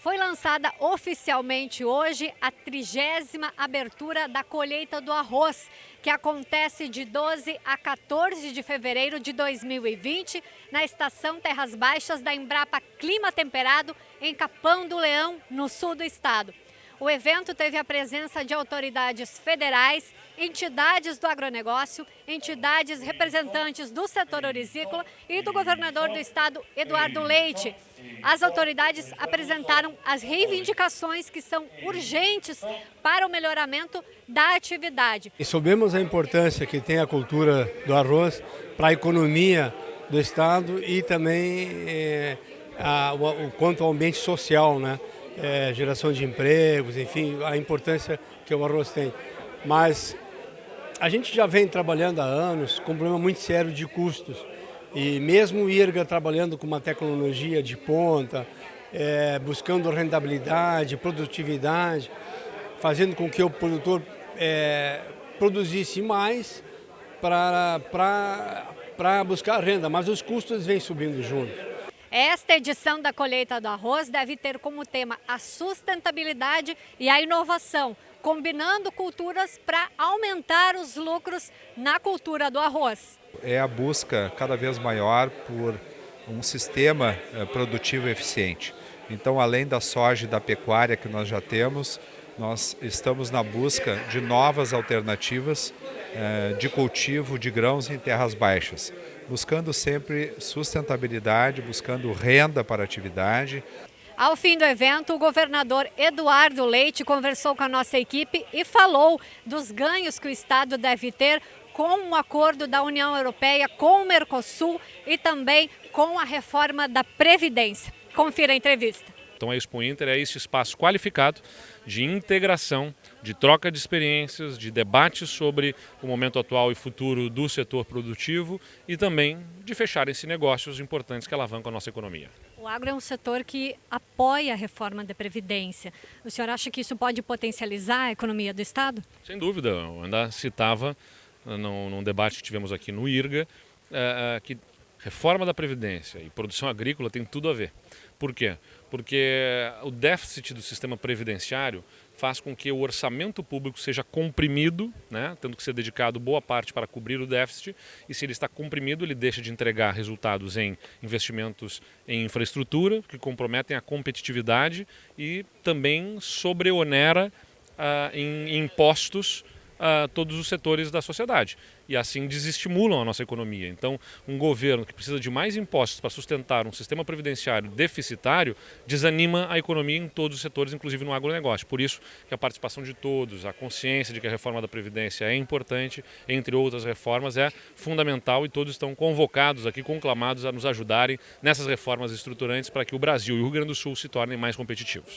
Foi lançada oficialmente hoje a trigésima abertura da colheita do arroz, que acontece de 12 a 14 de fevereiro de 2020 na estação Terras Baixas da Embrapa Clima Temperado, em Capão do Leão, no sul do estado. O evento teve a presença de autoridades federais, entidades do agronegócio, entidades representantes do setor orizícola e do governador do estado, Eduardo Leite. As autoridades apresentaram as reivindicações que são urgentes para o melhoramento da atividade. E soubemos a importância que tem a cultura do arroz para a economia do estado e também é, a, o quanto ao ambiente social, né? É, geração de empregos, enfim, a importância que o arroz tem. Mas a gente já vem trabalhando há anos com um problema muito sério de custos. E mesmo o IRGA trabalhando com uma tecnologia de ponta, é, buscando rentabilidade, produtividade, fazendo com que o produtor é, produzisse mais para buscar renda, mas os custos vêm subindo junto. Esta edição da colheita do arroz deve ter como tema a sustentabilidade e a inovação, combinando culturas para aumentar os lucros na cultura do arroz. É a busca cada vez maior por um sistema eh, produtivo eficiente. Então, além da soja e da pecuária que nós já temos, nós estamos na busca de novas alternativas eh, de cultivo de grãos em terras baixas, buscando sempre sustentabilidade, buscando renda para a atividade. Ao fim do evento, o governador Eduardo Leite conversou com a nossa equipe e falou dos ganhos que o Estado deve ter com o acordo da União Europeia com o Mercosul e também com a reforma da Previdência. Confira a entrevista. Então a Expo Inter é esse espaço qualificado de integração, de troca de experiências, de debate sobre o momento atual e futuro do setor produtivo e também de fecharem-se negócios importantes que alavancam a nossa economia. O agro é um setor que apoia a reforma da Previdência. O senhor acha que isso pode potencializar a economia do Estado? Sem dúvida. Eu ainda citava num, num debate que tivemos aqui no IRGA é, que reforma da Previdência e produção agrícola tem tudo a ver. Por quê? Porque o déficit do sistema previdenciário faz com que o orçamento público seja comprimido, né, tendo que ser dedicado boa parte para cobrir o déficit, e se ele está comprimido, ele deixa de entregar resultados em investimentos em infraestrutura, que comprometem a competitividade, e também sobreonera ah, em impostos todos os setores da sociedade e assim desestimulam a nossa economia. Então, um governo que precisa de mais impostos para sustentar um sistema previdenciário deficitário desanima a economia em todos os setores, inclusive no agronegócio. Por isso que a participação de todos, a consciência de que a reforma da Previdência é importante, entre outras reformas, é fundamental e todos estão convocados aqui, conclamados a nos ajudarem nessas reformas estruturantes para que o Brasil e o Rio Grande do Sul se tornem mais competitivos.